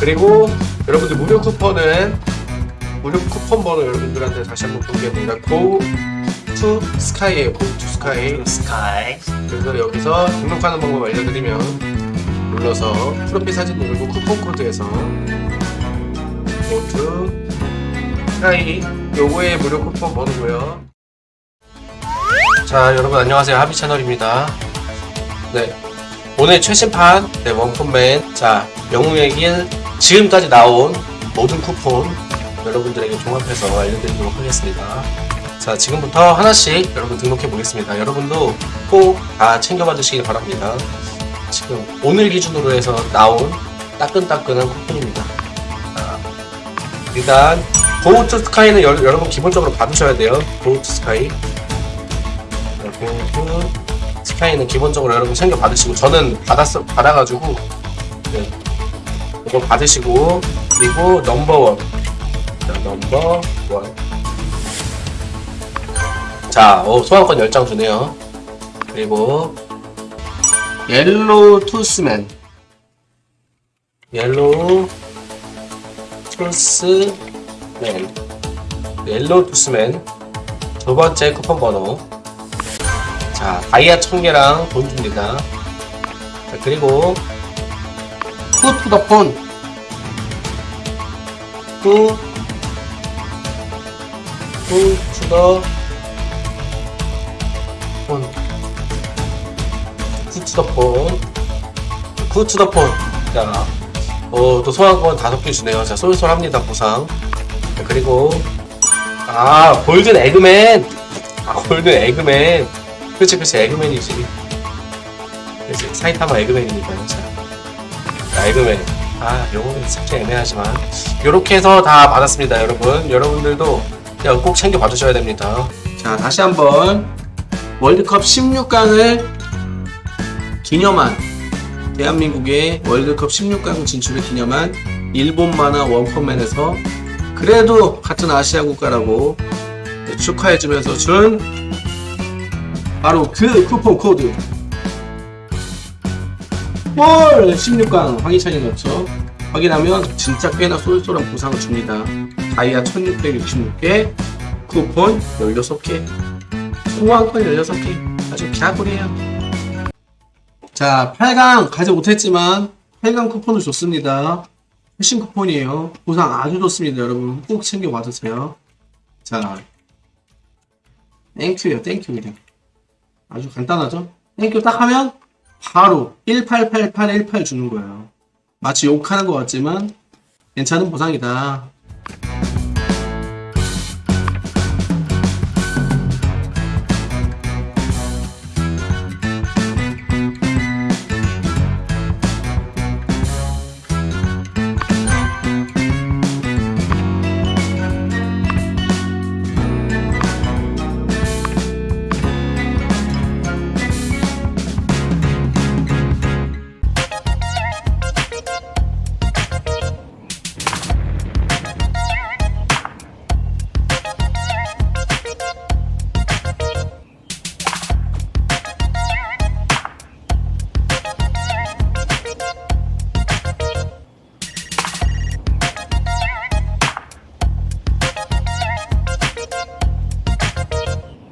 그리고 여러분들 무료 쿠폰은 무료 쿠폰 번호 여러분들한테 다시 한번 공개합니다. Go to Sky예요. Go to Sky. 스카이 그래서 여기서 등록하는 방법 알려드리면 눌러서 프로필 사진 누르고 쿠폰 코드에서 Go to Sky 요거의 무료 쿠폰 번호고요. 자 여러분 안녕하세요 하비 채널입니다. 네 오늘 최신판 네, 원펀맨 자 영웅의 길 지금까지 나온 모든 쿠폰 여러분들에게 종합해서 알려드리도록 하겠습니다. 자 지금부터 하나씩 여러분 등록해 보겠습니다. 여러분도 꼭 다 챙겨봐 주시기 바랍니다. 지금 오늘 기준으로 해서 나온 따끈따끈한 쿠폰입니다. 자, 일단 고우트 스카이는 여, 여러분 기본적으로 받으셔야 돼요. 고우트 스카이. 고우트 스카이는 기본적으로 여러분 챙겨 받으시고 저는 받았어 받아가지고 네, 이거 받으시고 그리고 넘버원 자, 넘버원 자 어, 소환권 10장 주네요. 그리고 옐로우 투스맨 옐로우 투스맨 옐로우 투스맨 두 번째 쿠폰 번호. 자 다이아 1000개랑 돈 줍니다. 자 그리고 후투더폰 후 후투더 폰 후투더폰 후투더폰 자, 어, 또 소환권 다섯 개 주네요. 자, 쏠쏠합니다, 보상. 자, 그리고, 아, golden egg man! 아, golden egg man. 그치, 그치, egg man이지. 그치, 사이타마 egg man입니다, 자. 자, egg man. 아, 요거는 살짝 애매하지만. 요렇게 해서 다 받았습니다, 여러분. 여러분들도 꼭 챙겨 받으셔야 됩니다. 자, 다시 한번 월드컵 16강을 기념한 대한민국의 월드컵 16강 진출을 기념한 일본 만화 원펀맨에서 그래도 같은 아시아 국가라고 축하해주면서 준 바로 그 쿠폰 코드 월 16강 확인차이 넣죠 확인하면 진짜 꽤나 쏠쏠한 보상을 줍니다 다이아 1666개 쿠폰 16개 소환권 16개 아주 개꿀이에요 자, 8강 가지 못했지만 8강 쿠폰을 줬습니다. 최신 쿠폰이에요. 보상 아주 좋습니다, 여러분. 꼭 챙겨 받으세요. 자, thank you예요, thank you 그냥. 아주 간단하죠? thank you 딱 하면 바로 188818 주는 거예요. 마치 욕하는 것 같지만 괜찮은 보상이다.